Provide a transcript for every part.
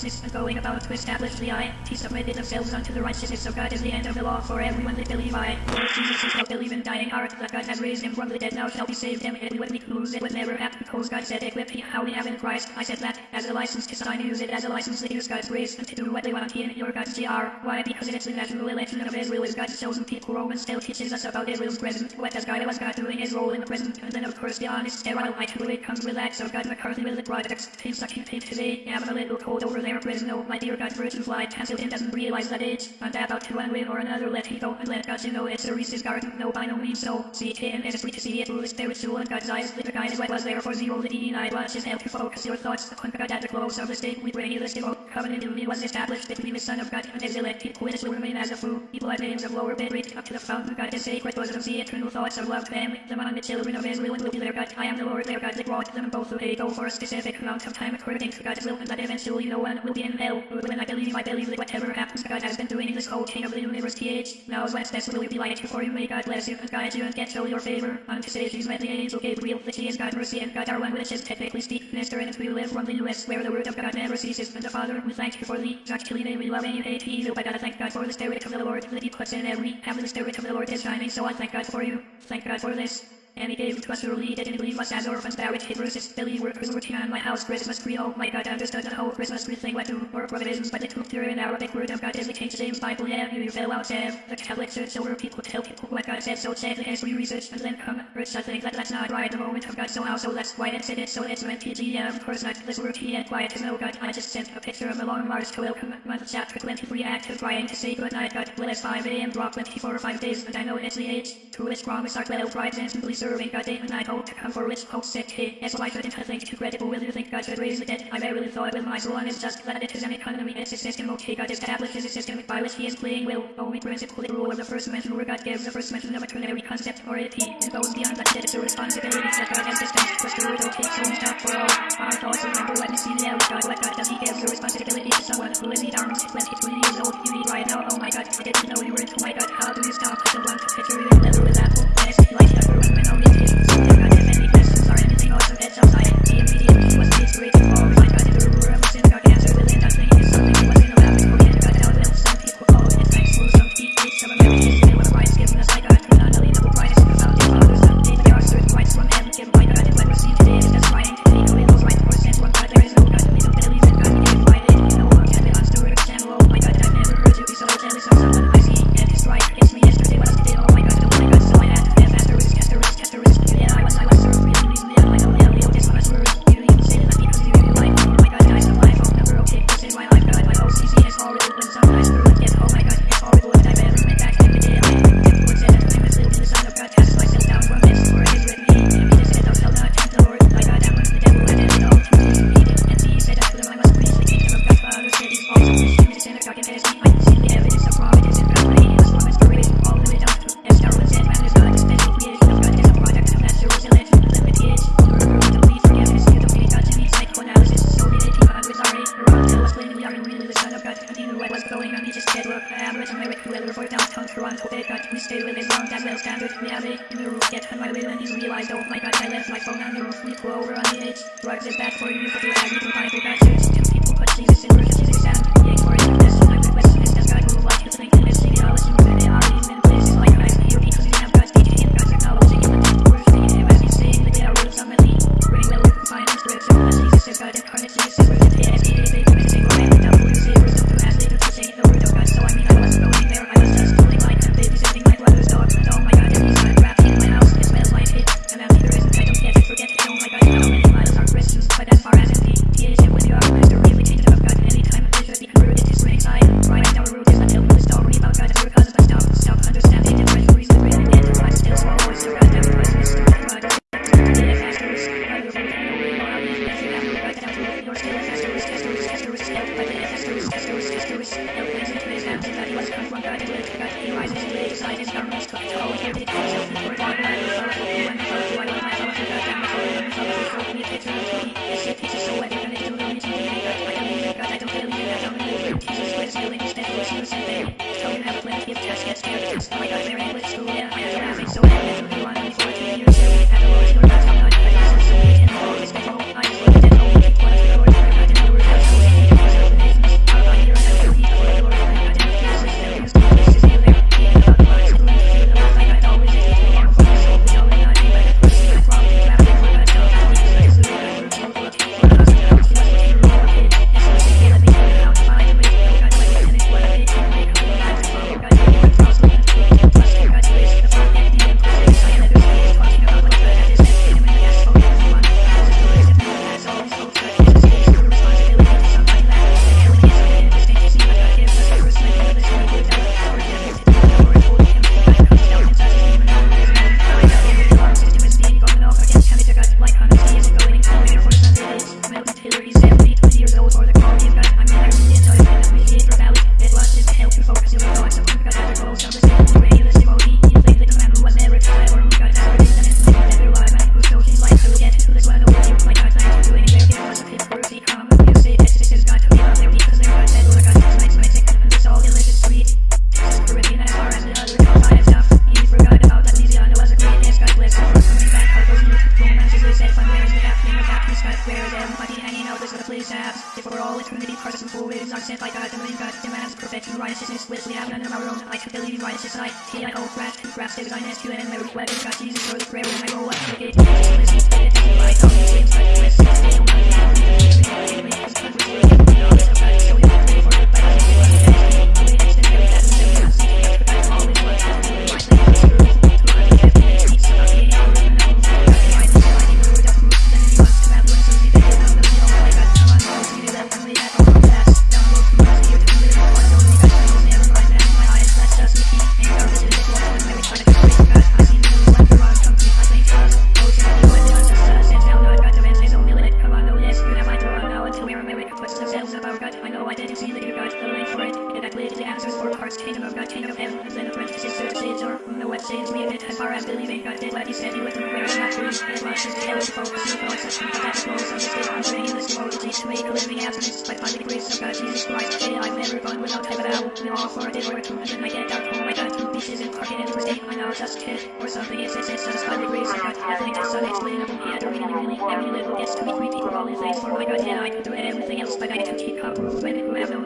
righteousness and going about to establish the eye. He submitted themselves unto the righteousness of God as the end of the law for everyone that believe I. Lord Jesus is not believe in dying art, that God has raised him from the dead now shall be saved him, and me to lose it would never happen because God said equip me how we have in Christ. I said that as a license to sign use it as a license to use God's grace and to do what they want in your God's GR. Why? Because it's the natural election of Israel is God's chosen people. Romans still teaches us about Israel's present. What does God was God doing his role in the present? And then of course the honest sterile light who it comes with acts of God McCarthy will the products. Things sucking paint today. I'm a little cold over there prison. Oh my dear God for virgin fly him doesn't realize that age. And about to one way or another let him go and let God you know it's a Reese's garden. No by no means so. See him as free to see it through his spiritual and God's eyes. The guy is what was there for zero the denied. Watch his help to focus your thoughts upon God at the close of the state. We pray this devout covenant union was established between the Son of God and his elect people. It will remain as a fool, People at names of lower bed rate up to the fountain. God is sacred bosom. See eternal thoughts of love family. Them on the children of Israel and will be their God. I am the Lord their God that brought them both away. Go for a specific amount of time according to God's will and that eventually no one will be in hell. But when I believe, I believe that whatever happens, God has been doing in this whole chain of the universe age. Now what's best will be like before you may God bless you and guide you and get show your favor. On to say she's met the angel Gabriel, that she is God mercy and God our one which is technically speak. Minister and we live from the US where the word of God never ceases. And the Father, we thank you for the actually name we love and hate evil. I gotta thank God for the spirit of the Lord that he puts in every having the spirit of the Lord is shining. So I thank God for you. Thank God for this. And he gave to us early, didn't leave us as orphans, barricade versus Billy workers working on my house, Christmas tree, oh my god, I understood the whole Christmas tree thing went to or provisions, but it took through an Arabic word of God is the King James Bible, yeah, you fell out, Sam. The Catholic Church, so people tell people what God said, so said the history research, and then come, I think that that's not right, the moment of God, so how, so that's why it so it's meant PG, yeah, of course not, this word here, quiet is no God, I just sent a picture of a long Mars to welcome, month chapter 23, active, trying to say goodnight, God, bless 5 a.m., drop 24 or 5 days, and I know it's the age, to which promise our 12 tribes instantly and night, hope to come for hope sick he is. Why couldn't I think credible will you think God should raise the dead? I verily thought with my soul is just that it is an economy. It's a system. Okay God establishes a system. By which he is playing will. Only principle the rule of the first mention where God gives the first mention of a concept or it. Goes beyond that it's a responsibility that God has dispensed with word okay so we stop for all. Our thoughts remember out God what God does he the responsibility to someone who is the arms. 22 years old you need right now. Oh my God I didn't know you were. Into my God how do you stop picture with it's like when anything also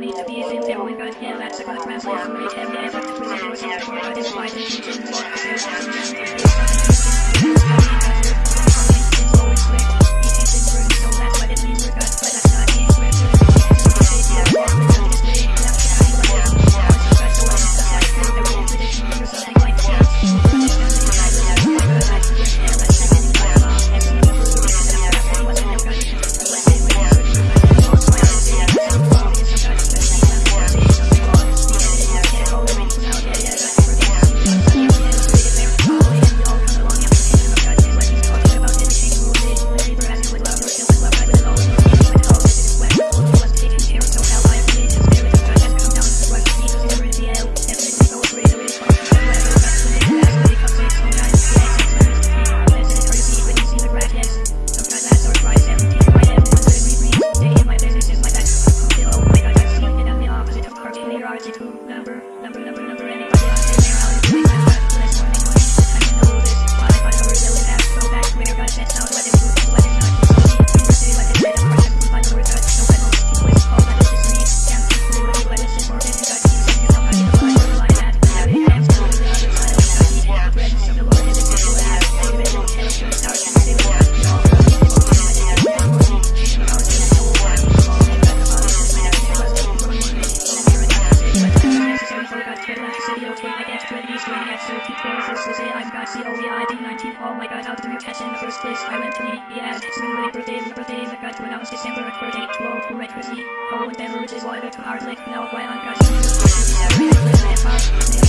need to be in there. We got here, that's a good translation. We can be able to do it. We can do it. We can do it. We can do it. separate for date to for accuracy, Oh, whatever it is whether to hard like now why I'm gonna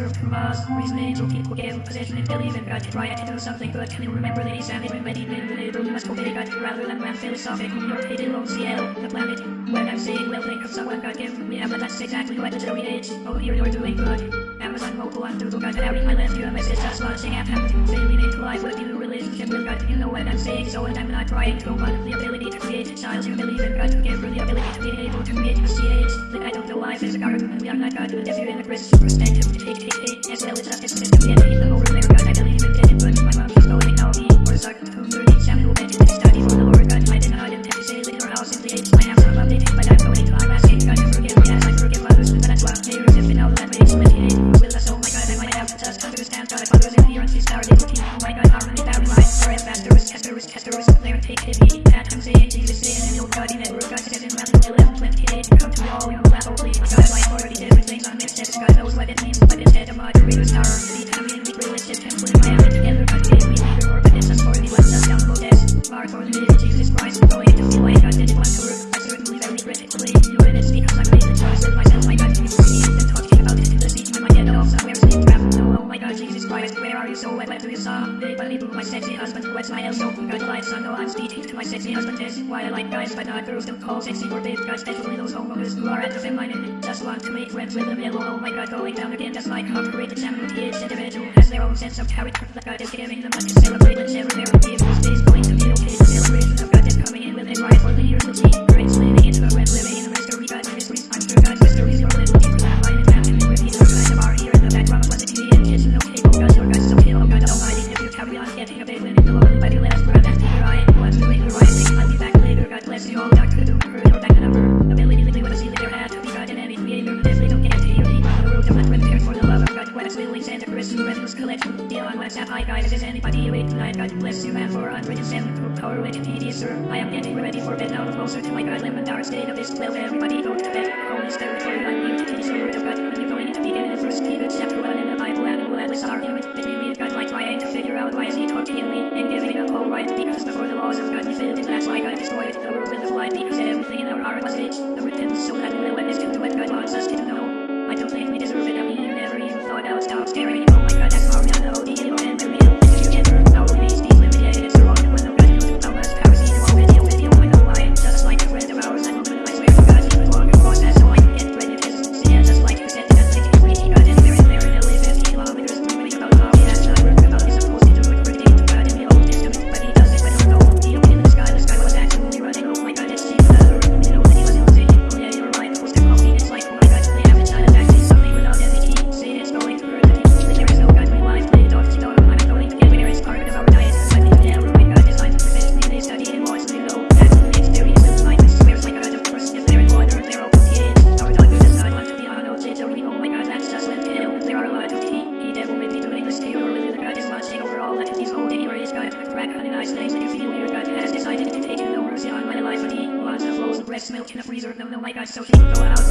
served Mars, reasoning made to people gave possession and believe in God to try to do something good. Can you remember that he's everybody in the label you must obey God rather than run philosophical. or hate it on the planet. When I'm saying will think of someone God given me, but that's exactly what the Zoe is. Oh, here you're doing good. I was unvocal and through God out in my last year, my sister's watching at home to family made life with you, relationship with God, you know what I'm saying, so and I'm not trying to want the ability to create a child, you believe in God to give her the ability to be able to make a CH, the idol to life is a government, we are not God, but if you're in a Christian perspective, to take, take, take, as well as justice system, yet even over there, God, I believe in dead, but my mom is going now, me, or suck, others in the earth is already looking for my god harmony that rhymes for it asterisk asterisk asterisk there take it me that I'm saying Jesus saying and your body that regards it in Matthew 11 28 come to all you. laugh only God like already did things on it God knows what it means but instead of my readers are so carried from the is giving the in the freezer. No, no, my gosh, so deep. Throw it out.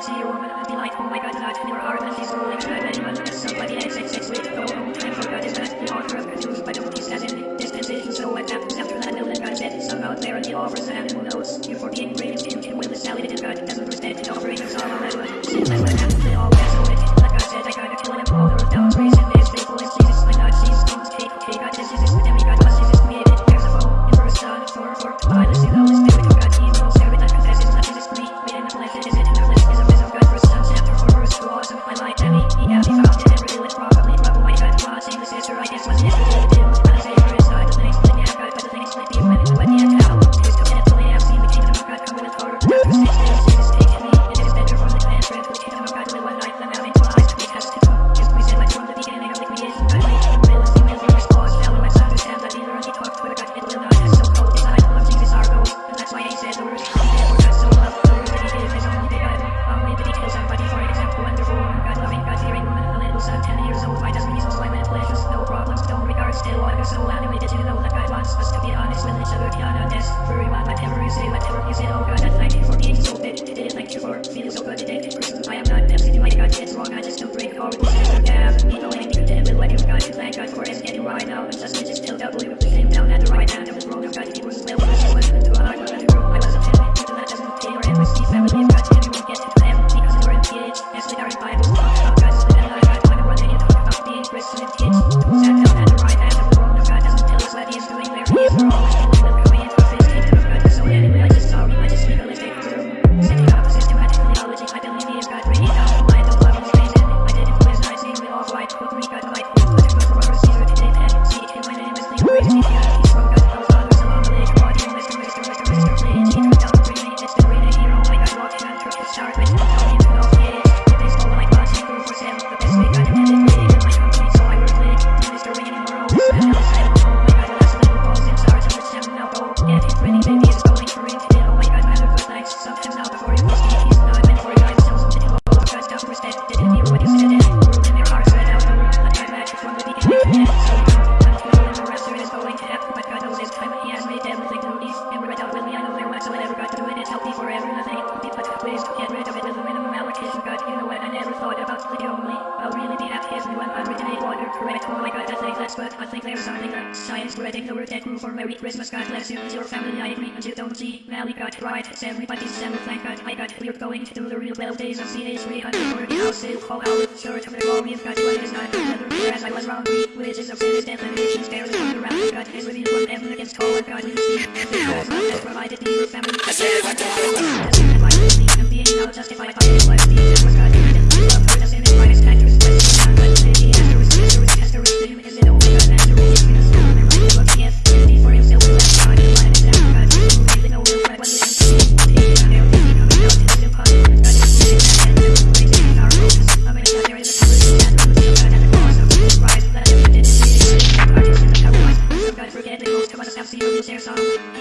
I see a woman as delightful, my good lad, in your heart and she's rolling should I much as somebody and six six wait go God is best the author of good news, but only says in dispensations so what after that illness God said somehow there in the offers who knows if for being correct. Oh my god, I think that's good. I think there's something that science spreading the word that grew for Merry Christmas. God bless you and your family. I agree and you don't see. Mally got right. It's everybody's December. Thank God. I got we're going to do the real 12 days of CH340 house sale. Call out. Sure to the all we've got one is not together. Whereas I was wrong. We of sin is death and nations barely come around. God is revealed from heaven against all and God we see. Because God has provided with family. And being now justified by his life. Jesus was See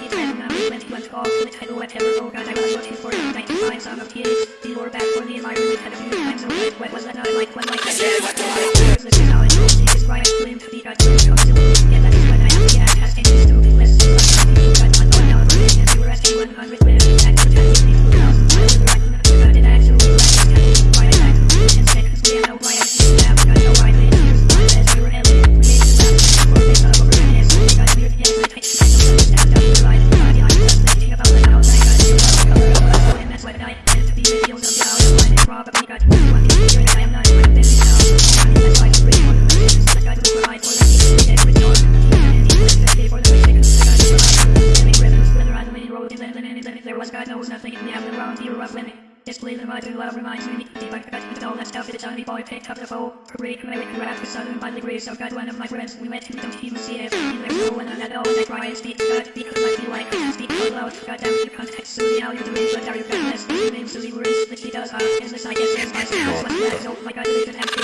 was God knows nothing in the underground era of living. Display the mighty love reminds me deep I cut with all that stuff that tiny boy picked up the phone. For great American rap was sudden by the grace of God one of my friends we met him don't even see it. He when I know the cry is deep God because I feel like I speak out loud. God damn you can't see how you do it but are you goodness. The name Susie worries that he does ask is this I guess is my spouse but that is oh my God it is an empty.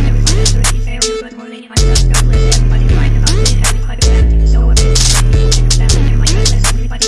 Everybody's ready, very good morning, my God bless everybody right about it, having quite a So I'm I'm